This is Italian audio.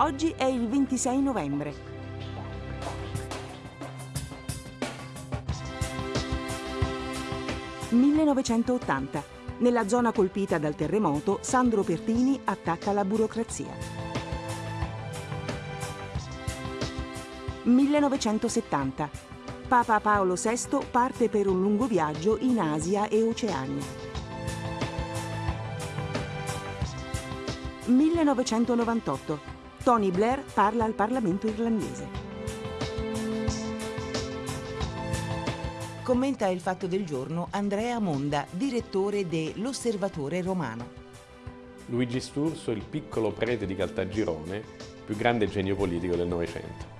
Oggi è il 26 novembre. «1980. Nella zona colpita dal terremoto, Sandro Pertini attacca la burocrazia. 1970. Papa Paolo VI parte per un lungo viaggio in Asia e Oceania. 1998. Tony Blair parla al Parlamento irlandese. Commenta il fatto del giorno Andrea Monda, direttore de L'Osservatore Romano. Luigi Sturzo, il piccolo prete di Caltagirone, più grande genio politico del Novecento.